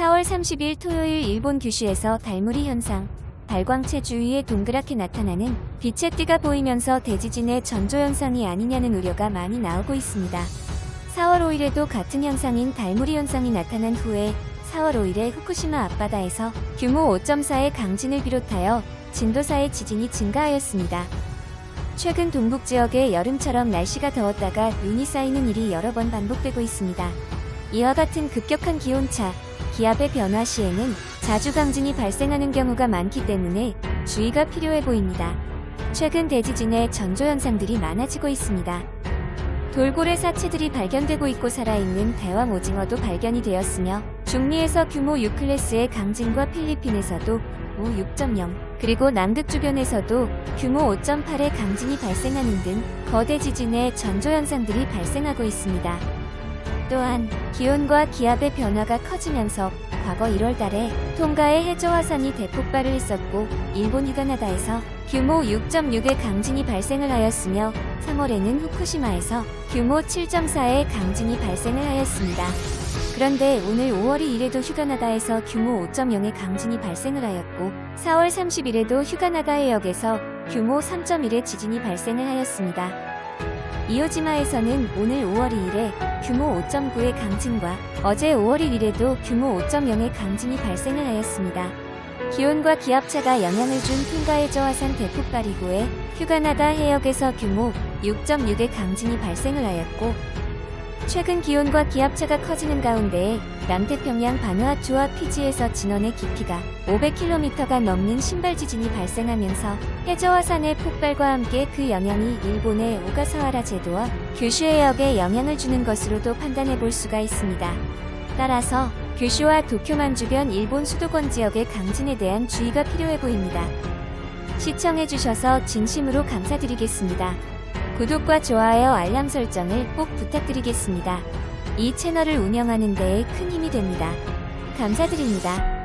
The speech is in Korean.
4월 30일 토요일 일본 규슈에서 달무리 현상, 발광체 주위에 동그랗게 나타나는 빛의 띠가 보이면서 대지진의 전조 현상이 아니냐는 우려가 많이 나오고 있습니다. 4월 5일에도 같은 현상인 달무리 현상이 나타난 후에 4월 5일에 후쿠시마 앞바다에서 규모 5.4의 강진을 비롯하여 진도 4의 지진이 증가하였습니다. 최근 동북 지역에 여름처럼 날씨가 더웠다가 눈이 쌓이는 일이 여러 번 반복되고 있습니다. 이와 같은 급격한 기온차, 기압의 변화 시에는 자주 강진이 발생하는 경우가 많기 때문에 주의가 필요해 보입니다. 최근 대지진의 전조 현상들이 많아지고 있습니다. 돌고래 사체들이 발견되고 있고 살아있는 대왕 오징어도 발견이 되었으며 중미에서 규모 6클래스의 강진과 필리핀에서도 5 6.0 그리고 남극 주변에서도 규모 5.8의 강진이 발생하는 등 거대 지진의 전조 현상들이 발생하고 있습니다. 또한 기온과 기압의 변화가 커지면서 과거 1월 달에 통가의 해저 화산이 대폭 발을 했었고 일본 휴가나다에서 규모 6.6의 강진이 발생을 하였으며 3월에는 후쿠시마에서 규모 7.4의 강진이 발생을 하였습니다. 그런데 오늘 5월 2일에도 휴가나다에서 규모 5.0의 강진이 발생을 하였고 4월 30일에도 휴가나가 해역에서 규모 3.1의 지진이 발생을 하였습니다. 이오지마에서는 오늘 5월 2일에 규모 5.9의 강진과 어제 5월 1일에도 규모 5.0의 강진이 발생을 하였습니다. 기온과 기압차가 영향을 준 핑가의 저화산 대폭발 이후에 휴가나다 해역에서 규모 6.6의 강진이 발생을 하였고 최근 기온과 기압차가 커지는 가운데 남태평양 바누아투와 피지에서 진원의 깊이가 500km가 넘는 신발 지진이 발생하면서 해저화산의 폭발과 함께 그 영향이 일본의 오가사와라 제도와 규슈 해역에 영향을 주는 것으로도 판단해 볼 수가 있습니다. 따라서 규슈와 도쿄만 주변 일본 수도권 지역의 강진에 대한 주의가 필요해 보입니다. 시청해주셔서 진심으로 감사드리겠습니다. 구독과 좋아요 알람 설정을 꼭 부탁드리겠습니다. 이 채널을 운영하는 데에 큰 힘이 됩니다. 감사드립니다.